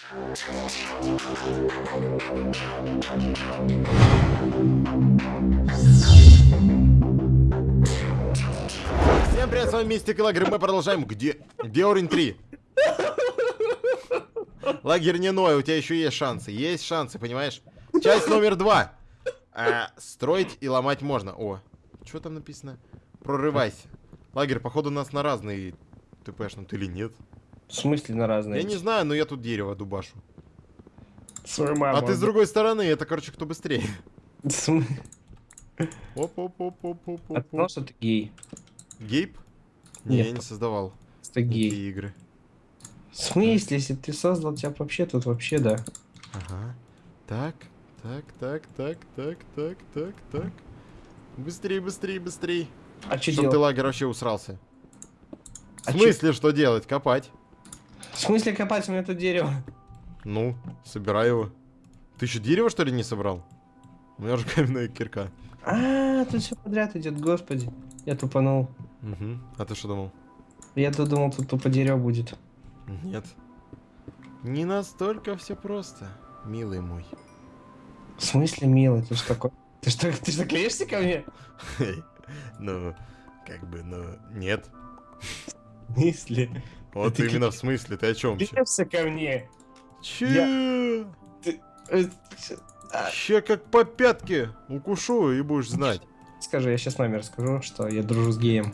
Всем привет, с вами Мистик и Лагерь, мы продолжаем. Где? Где уровень 3? Лагерь не ной, у тебя еще есть шансы. Есть шансы, понимаешь? Часть номер два. А, строить и ломать можно. О, что там написано? Прорывайся. Лагерь, походу, нас на разные ТПшнут или нет? В смысле на разные? Я не знаю, но я тут дерево дубашу. Свою маму. А ты с другой стороны, это, короче, кто быстрее. В смы- оп оп оп оп оп А ты знал, что ты гей? Гейб? Не, Нет. я не создавал Ты гей. такие игры. В смысле, если ты создал, тебя вообще тут вообще, да. Ага. Так, так, так, так, так, так, так, так. Быстрей, быстрей, быстрей. А что ты лагерь вообще усрался. В А чё- смысле, что делать? Копать. В смысле копать у меня тут дерево? Ну, собирай его. Ты еще дерево, что ли, не собрал? У меня уже каменная кирка. А, тут все подряд идет, господи. Я тупанул. Угу. А ты что думал? Я тут думал, тут тупо дерево будет. Нет. Не настолько все просто, милый мой. В смысле, милый, ты что такой? Ты что, ты что, клеишься ко мне? Ну, как бы, ну, нет. В смысле? Вот ты именно в смысле, ты о чем? Клеишься ко мне? Че? Э, а, Че как по пятке укушу и будешь знать. Скажи, я сейчас номер скажу, что я дружу с геем.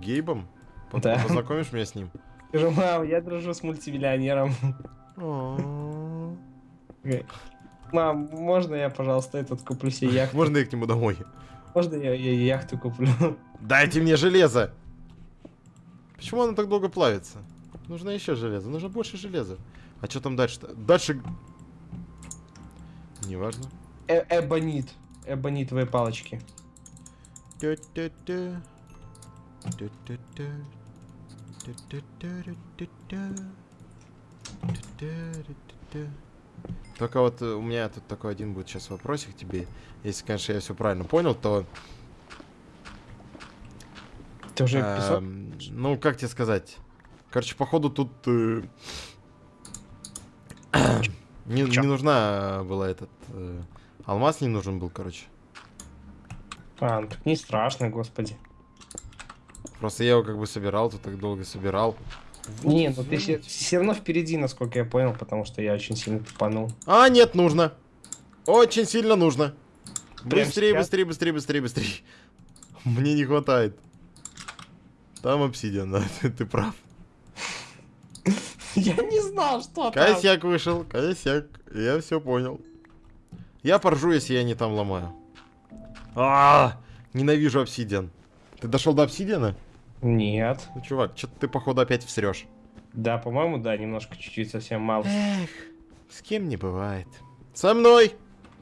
Гейбом? По- Да. Познакомишь меня с ним? Скажу, мам, я дружу с мультимиллионером. Окей. Мам, можно я, пожалуйста, этот куплю себе яхту? Можно я к нему домой? Можно я, я яхту куплю? Дайте мне железо! Почему оно так долго плавится? Нужно еще железо, нужно больше железа. А что там дальше-то? Дальше... Неважно. Э Эбонит. Эбонитовые палочки. Только вот у меня тут такой один будет сейчас вопросик тебе. Если, конечно, я все правильно понял, то... Ты уже писал? эм, ну, как тебе сказать? Короче, походу тут... э, не, не нужна была этот... э, алмаз не нужен был, короче. А, ну так не страшно, господи. Просто я его как бы собирал, тут так долго собирал. Не, ну ты все равно впереди, насколько я понял, потому что я очень сильно тупанул. А, нет, нужно. Очень сильно нужно. Прям Быстрее, сейчас? быстрее, быстрее, быстрее, быстрее. Мне не хватает. Там обсидиан, да, ты, ты прав. Я не знал, что там. Косяк вышел, косяк. Я все понял. Я поржу, если я не там ломаю. А, ненавижу обсидиан. Ты дошел до обсидиана? Нет. Ну, чувак, что-то ты, походу, опять всрешь. Да, по-моему, да, немножко, чуть-чуть, совсем мало. Эх, с кем не бывает. Со мной!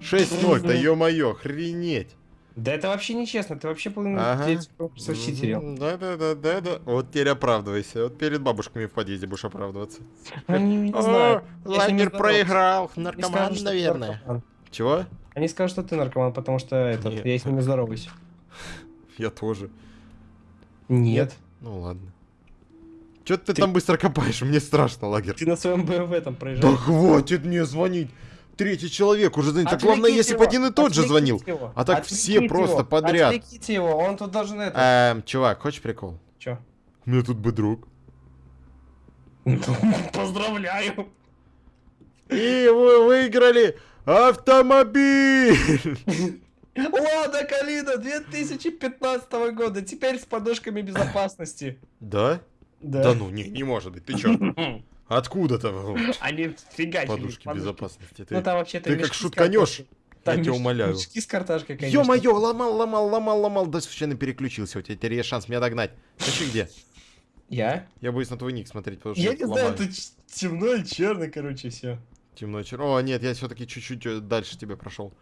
6-0, да ё-моё, охренеть. Да это вообще нечестно, ты вообще половину Ага. детей конкурсов читерил. Мгм, Да-да-да-да-да. Вот теперь оправдывайся. Вот перед бабушками в подъезде будешь оправдываться. Они не знают. Здоровался. проиграл. Наркоман, наверное. Чего? Они скажут, что ты наркоман, потому что этот, я с ними здороваюсь. Я тоже. Нет. Ну ладно. Чё ты, Ты- там быстро копаешь? Мне страшно, лагерь. Ты на своем БМВ там Да проезжаешь. хватит мне звонить. Третий человек уже звонит. Так Отвлеките главное, если бы один и тот же звонил. его, А так отвлеките все просто его, подряд. Отвлеките его, он тут должен это... Эм, чувак, хочешь прикол? Чё? У меня тут бы друг. Поздравляю! И вы выиграли автомобиль! Лада Калина 2015 года, теперь с подушками безопасности. Да? Да ну, не, не может быть. Ты чё? Откуда-то Они фигачили. подушки безопасности? Ты, Ну там вообще-то ты как шутканешь. картошкой. Я Там тебя умоляю. Мешки с картошкой, конечно. Ё-моё, ломал, ломал, ломал, ломал, да случайно переключился. У тебя теперь есть шанс меня догнать. Ты где? Я? Я боюсь на твой ник смотреть, потому что Я не знаю, ломаю. ч- темно и черно, короче, все. Темно чер- О, нет, я все-таки чуть-чуть э, дальше тебе прошел.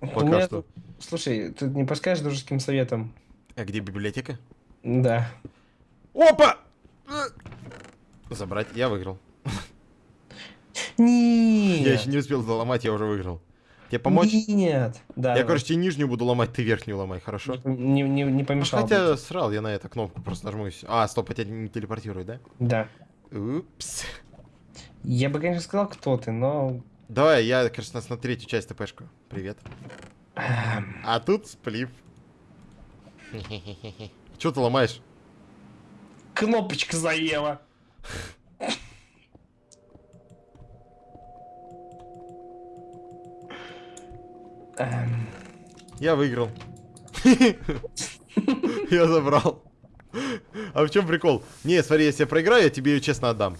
У Пока меня что. Слушай, ты не подскажешь дружеским советом? А где библиотека? Да. Опа! Э, Забрать, я выиграл. Нет. Я еще не успел заломать, я уже выиграл. Тебе помочь? Нет. Да. Я, короче, тебе нижнюю буду ломать, ты верхнюю ломай, хорошо? не, не, не Ну, помешал. хотя срал я на эту кнопку, просто нажму. А, стоп, а тебя не телепортирует, да? Да. Упс. Я бы, конечно, сказал, кто ты, но... Давай, я, конечно, на третью часть ТПшку. Привет. эм, А тут сплив. Че ты ломаешь? Кнопочка заела. Эм, Я выиграл. Я забрал. А в чем прикол? Не, смотри, если я проиграю, я тебе ее честно отдам.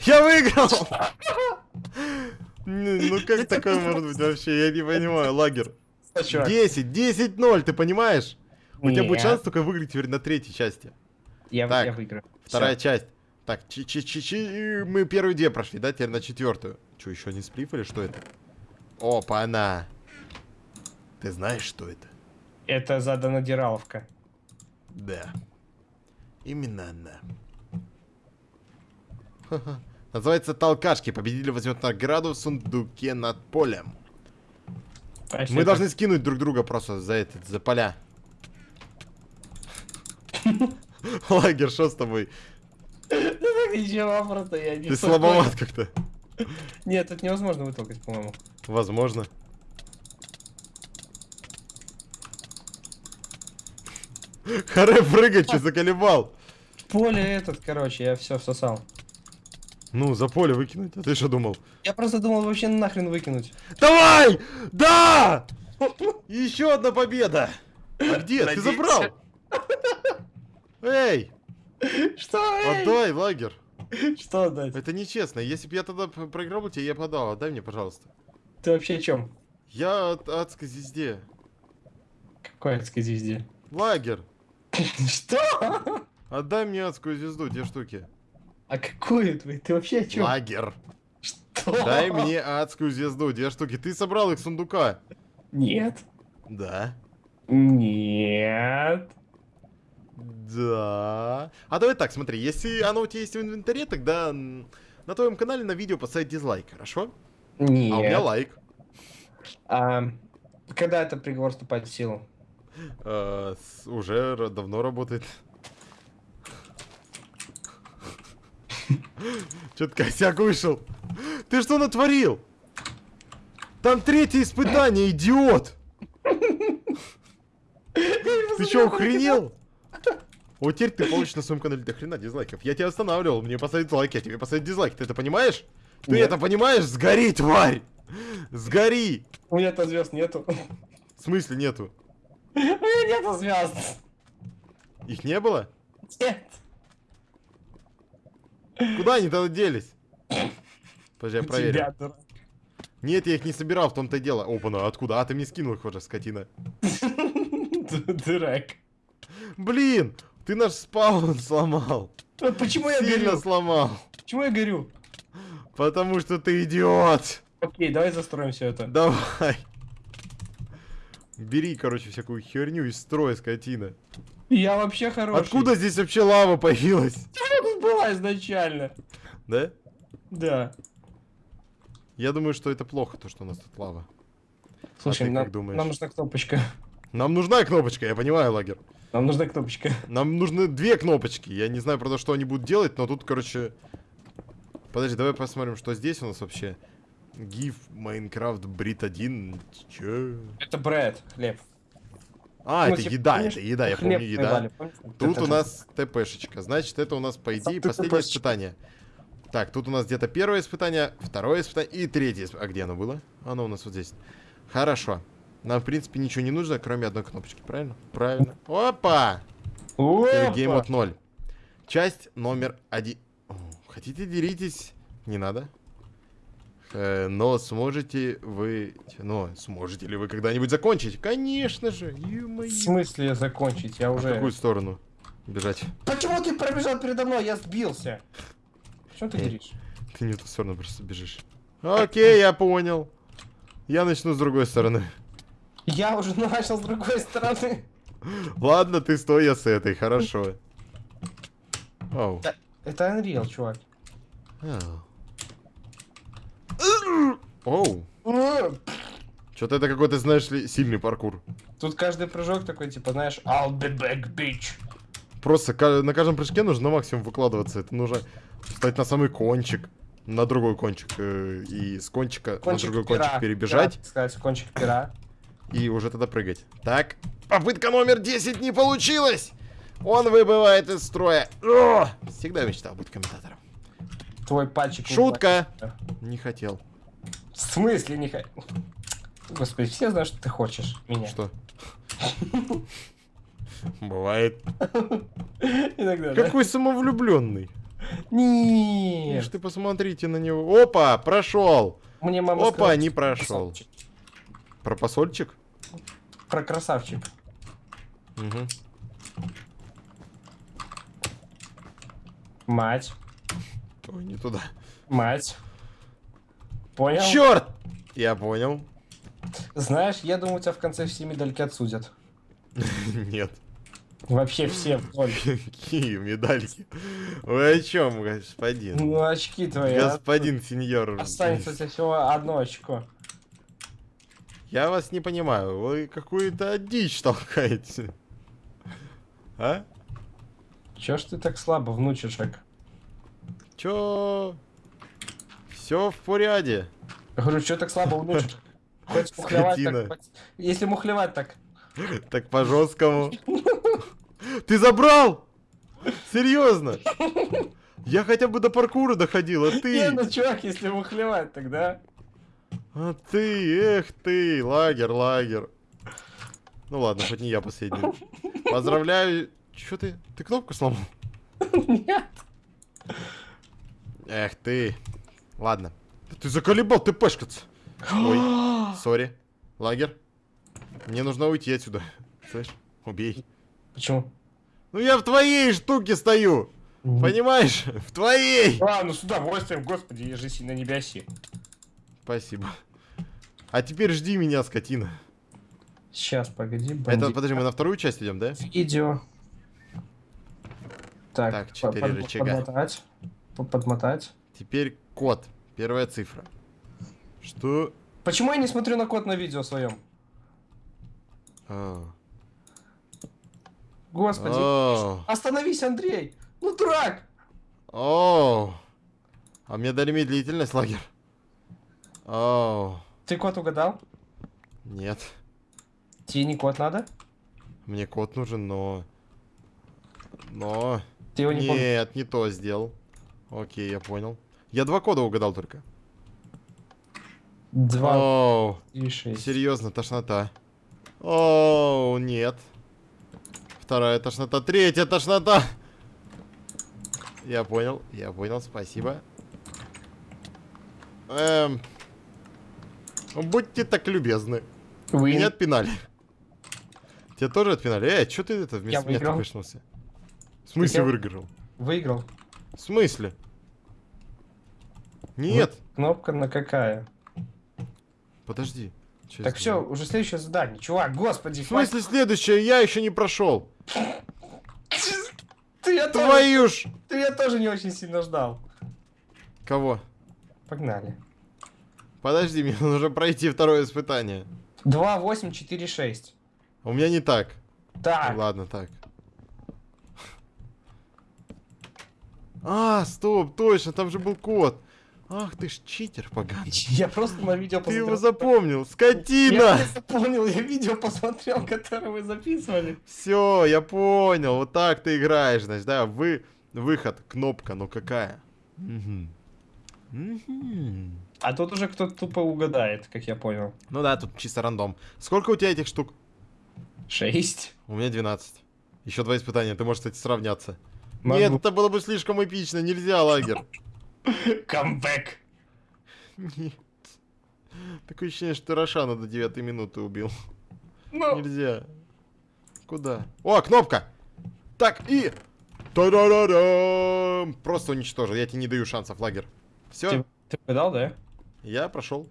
Я выиграл! Ну как такое может быть вообще? Я не понимаю, лагер. что, чувак? 10, 10-0, ты понимаешь? У тебя будет шанс только выиграть теперь на третьей части. Я, Так, я выиграю. Вторая часть. Так, чи чи чи чи мы первую две прошли, да? Теперь на четвертую. Че, еще не сплив или что это? Опа, она. Ты знаешь, что это? Это задонадираловка. Да. Именно она. Называется «Толкашки». Победитель возьмет награду в сундуке над полем. А Мы это- должны скинуть друг друга просто за этот, за поля. Лагер, что с тобой? Ничего, просто я не Ты слабоват как-то. Нет, это невозможно вытолкать, по-моему. Возможно. Харе прыгать, что заколебал? Поле этот, короче, я все всосал. Ну, за поле выкинуть. А ты что думал? Я просто думал вообще нахрен выкинуть. Давай! Да! Еще одна победа! А где? Ты забрал? Эй! Что? эй? Отдай, лагер. Что отдать? Это нечестно. Если бы я тогда проиграл бы тебе, я подал. Отдай мне, пожалуйста. Ты вообще о чем? Я от адской звезде. Какой адской звезде? Лагер. Что? Отдай мне адскую звезду, те штуки. А какую ты? Ты вообще о чем? Лагер. Что? Дай мне адскую звезду, две штуки. Ты собрал их с сундука. Нет. Да. Нет. Да. А давай так, смотри, если оно у тебя есть в инвентаре, тогда на твоем канале на видео поставить дизлайк, хорошо? Нет. А у меня лайк. А, когда это приговор вступает в силу? Э, с- уже давно работает. Чё-то косяк вышел. Ты что натворил? Там третье испытание, идиот! Ты что, охренел? Вот теперь ты получишь на своем канале до хрена дизлайков. Я тебя останавливал, мне поставить лайк, я тебе поставить дизлайк. Ты это понимаешь? Ты Нет. это понимаешь? Сгори, тварь! Сгори! У меня-то звезд нету. В смысле нету? У меня нету звезд. Их не было? Нет. Куда они тогда делись? Подожди, я проверю. тебя. Нет, я их не собирал, в том-то и дело. Опа, ну откуда? А, ты мне скинул их уже, скотина. Ду- Дурак. Блин, ты наш спаун сломал. Почему я Сильно горю? сломал. Почему я горю? Потому что ты идиот. Окей, давай застроим все это. Давай. Бери, короче, всякую херню из строя, скотина. Я вообще хороший. Откуда здесь вообще лава появилась? тут была изначально? Да? Да. Я думаю, что это плохо, то, что у нас тут лава. Слушай, ты нам, думаешь? нам нужна кнопочка. Нам нужна кнопочка, я понимаю, лагер. Нам нужна кнопочка. Нам нужны две кнопочки. Я не знаю, правда, что они будут делать, но тут, короче... Подожди, давай посмотрим, что здесь у нас вообще. GIF Minecraft Brit 1. Чё? Это Брэд, хлеб. А, Ну, это типа, еда, это еда, я помню, еда. помнишь? Тут Это- у нас ТПшечка. Значит, это у нас, по идее, Тут последнее испытание. Так, тут у нас где-то первое испытание, второе испытание и третье испытание. А где оно было? Оно у нас вот здесь. Хорошо. Нам, в принципе, ничего не нужно, кроме одной кнопочки, правильно? Правильно. Опа! Опа! Гейм от 0. Часть номер один. Хотите делитесь? Не надо. Э, но сможете вы... Но сможете ли вы когда-нибудь закончить? Конечно же. В смысле закончить? Я А В уже... какую сторону бежать? Почему ты пробежал передо мной? Я сбился. Что ты говоришь? Ты не в ту сторону просто бежишь. Окей, я понял. Я начну с другой стороны. Я уже начал с другой стороны. Ладно, ты стой, я с этой, хорошо. Оу. Это Unreal, чувак. Оу. Что-то это какой-то, знаешь ли, сильный паркур. Тут каждый прыжок такой, типа, знаешь, I'll be back, bitch. Просто на каждом прыжке нужно максимум выкладываться. Это нужно Встать на самый кончик. На другой кончик. э, и с кончика Кончик на другой пера. кончик перебежать. Пера, сказать, кончик пера. И уже тогда прыгать. Так, попытка номер 10 не получилась. Он выбывает из строя. О! Всегда мечтал быть комментатором. Твой пальчик. не Шутка. Не хотел. В смысле не хочу? Господи, все знают, что ты хочешь меня. Что? Бывает. Иногда, да? Какой самовлюбленный. Нет. Ишь ты посмотрите на него. Опа, прошел. Мне мама Опа, сказала, не прошел. красавчик. Про посольчик? Про красавчик. Угу. Мать. Ой, не туда. Мать. Понял? Черт! Я понял. Знаешь, я думаю, тебя в конце все медальки отсудят. Нет. Вообще все вдоль. Какие медальки? Вы о чем, господин? Ну, очки твои. а? Господин сеньор. Останется у тебя всего одно очко. Я вас не понимаю. Вы какую-то дичь толкаете. А? Чё ж ты так слабо, внучишек? Чё? Все в порядке. Я говорю, чё так слабо, внучишек? Хоть мухлевать так... Если мухлевать так... Так по жесткому. Ты забрал? Серьезно? Я хотя бы до паркура доходил, а Не, ты? ну чувак, если мухлевать тогда... А ты, эх ты, лагер, лагер. Ну ладно, хоть не я последний. Поздравляю. Чё ты? Ты кнопку сломал? Нет. Эх ты. Ладно. Да Ты заколебал, ты пешкаться. Ой, сори. Лагер. Мне нужно уйти отсюда. Слышь, убей. Почему? Ну я в твоей штуке стою. Понимаешь? В твоей. А, ну с удовольствием, господи, ежись на небеси. Спасибо. А теперь жди меня, скотина. Сейчас, погоди, Это, бандит. подожди, мы на вторую часть идем, да? Видео. Так, Так, по- четыре под- рычага. Подмотать. По- Подмотать. Теперь код. Первая цифра. Что? Почему я не смотрю на код на видео своем? А. Господи. О. Остановись, Андрей! Ну, дурак! О. А мне дали медлительность, лагер. О. Ты код угадал? Нет. Тебе не код надо? Мне код нужен, но... Но... Ты его не? Нет, не то сделал. Окей, я понял. Я два кода угадал только. Два Оу, и шесть. серьезно, тошнота. Оу, нет. Вторая тошнота, третья тошнота. Я понял, я понял, спасибо. Эм... Будьте так любезны. Вы Меня отпинали. Тебя тоже отпинали? Эй, что ты это вместо меня вышнулся? В смысле выиграл? выиграл. В смысле? Нет, Кнопка на какая? подожди. Я Так все, уже следующее задание. Чувак, господи, В смысле следующее? Я еще не прошел. хватит. Ты я, тоже, Твою ж! ты я тоже не очень сильно ждал. Кого? Погнали. Подожди, мне нужно пройти второе испытание. 2, 8, 4, 6. У меня не так. Так, Ладно, так. А, стоп, точно, там же был код. Ах ты ж читер поганый. я просто на видео Ты его посмотрел. запомнил, Я скотина! не запомнил, я видео посмотрел, которое вы записывали. Все, я понял, вот так ты играешь, значит, да, вы, выход, кнопка, ну какая? А тут уже кто-то тупо угадает, как я понял. Ну да, тут чисто рандом. Сколько у тебя этих штук? 6. У меня 12. Еще два испытания, ты можешь, кстати, сравняться. Нет, это было бы слишком эпично, нельзя, лагерь. Камбэк. Нет. Такое ощущение, что ты Рошана до 9 минуты убил. Ну, Нельзя. Куда? О, кнопка! Так, и... Та-да-да-дам! Просто уничтожил, я тебе не даю шансов, лагерь. Все, ты, ты угадал, да? я прошел.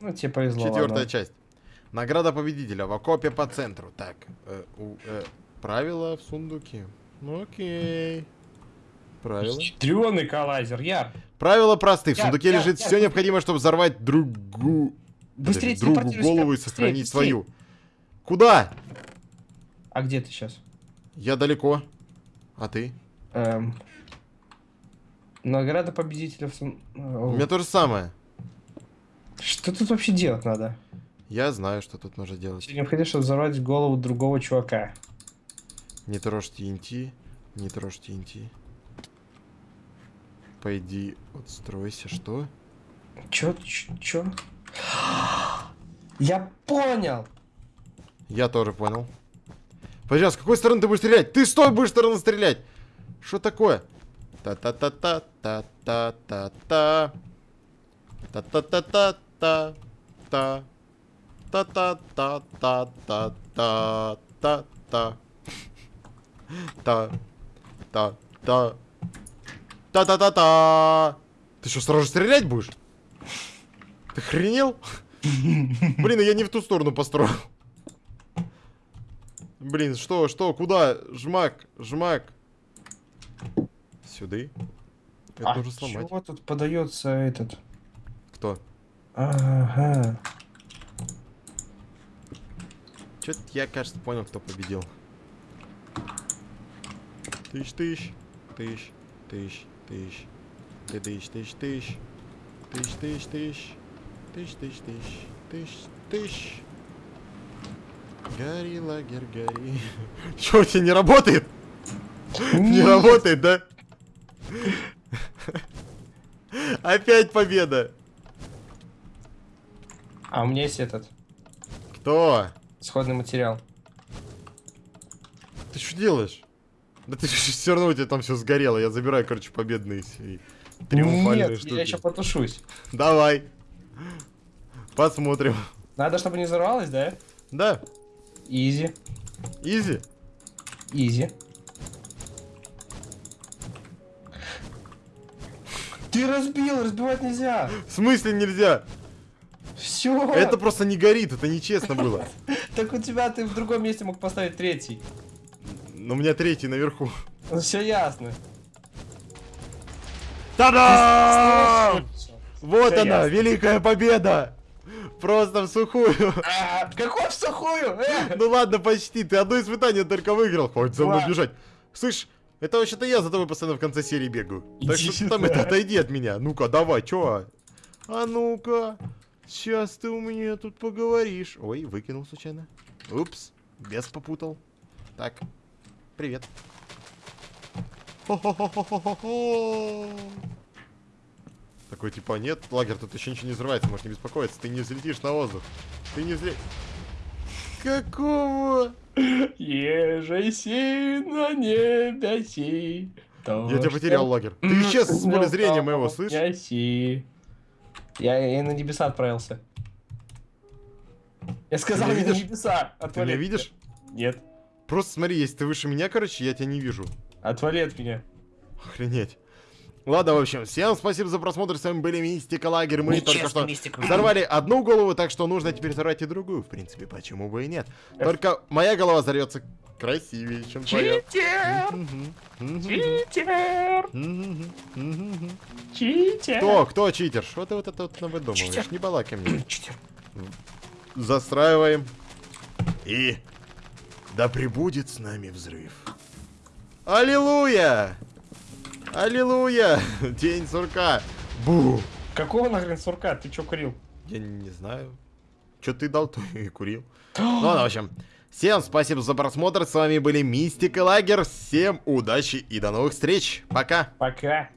Ну, тебе повезло. Четвертая ладно. часть. Награда победителя в окопе по центру. Так, э, у, э, правила в сундуке. Ну окей. Правила. Ядрёный коллайзер, Яр. Правила просты. В сундуке я- лежит я- все необходимое, чтобы взорвать другу... Быстрее подожди, другу голову и сохранить быстрее. свою. Куда? А где ты сейчас? Я далеко. А ты? Эм, Награда победителя в... сум- У меня то же самое. Что тут вообще делать надо? Я знаю, что тут нужно делать. Необходимо, чтобы взорвать голову другого чувака. Не трожь TNT, не трожь TNT. Пойди, отстройся, что? Чё, чё? Я понял! Я тоже понял. Подожди, а с какой стороны ты будешь стрелять? Ты с той будешь стороны стрелять! Что такое? Та-та-та-та-та-та-та-та. Та-та-та-та-та-та. Та-та-та-та-та-та-та. Та-та-та. Та-та-та-та. Ты что, сразу стрелять будешь? Ты хренел? Блин, я не в ту сторону построил. Блин, что, что, куда? Жмак, жмак. Сюда. Это а нужно сломать. чего тут подается этот? Кто? Ага. Чё-то я, кажется, понял, кто победил. Тыщ-тыщ. Тыщ. Тыщ. Тыщ. Тыдыщ, тыщ, тыщ. Тыщ, тыщ, тыщ. Тыщ, тыщ, тыщ. Тыщ, тыщ. Гори, лагерь, гори. Чё, у тебя не работает? Не работает, да? Опять победа. А у меня есть этот. Кто? Исходный материал. Ты что делаешь? Да ты все равно у тебя там все сгорело. Я забираю, короче, победные триумфальные Нет, штуки. я еще потушусь. Давай. Посмотрим. Надо, чтобы не взорвалось, да? Да, Easy. easy. Easy. Ты разбил, разбивать нельзя. В смысле нельзя? Все. Это просто не горит, это нечестно было. Так у тебя ты в другом месте мог поставить третий. Но у меня третий наверху. Все ясно. Та-дам! Всё. Вот Всё она, ясно. великая победа! Просто в сухую. А, Какой в сухую? Э! Ну ладно, почти. Ты одно испытание только выиграл. Хватит за мной бежать. Слышь, это вообще-то я за тобой постоянно в конце серии бегаю. Так Иди что ты там это, отойди от меня. Ну-ка, давай, чё? А ну-ка. Сейчас ты у меня тут поговоришь. Ой, выкинул случайно. Упс, без попутал. Так, привет. Хо-хо-хо-хо-хо-хо. Такой типа, нет, лагерь, тут еще ничего не взрывается, можешь не беспокоиться, ты не взлетишь на воздух. Ты не взлетишь. Какого? Ежеси на небеси. Я тебя потерял, лагерь. Ты исчез с поля зрения моего, слышь? Яси. Я, я на небеса отправился. Я сказал, я на видишь? небеса. Ты меня видишь? Нет. Просто смотри, если ты выше меня, короче, я тебя не вижу. Отвали от меня. Охренеть. Ладно, в общем, всем спасибо за просмотр. С вами были Мистика Лагерь. Мы только что взорвали одну голову, так что нужно теперь взорвать и другую. В принципе, почему бы и нет. Только моя голова взорвется красивее, чем твоя. Читер! Читер! Читер! Кто? Кто читер? Что ты вот это вот навыдумываешь? Читер. Не балакай мне. Читер. Застраиваем. И да пребудет с нами взрыв. Аллилуйя! Аллилуйя! День сурка. Бу! Какого нахрен сурка? Ты чё курил? Я не знаю. Что ты дал, то и курил. Ну ладно, в общем. Всем спасибо за просмотр. С вами были Мистика Лагер. Всем удачи и до новых встреч. Пока. Пока.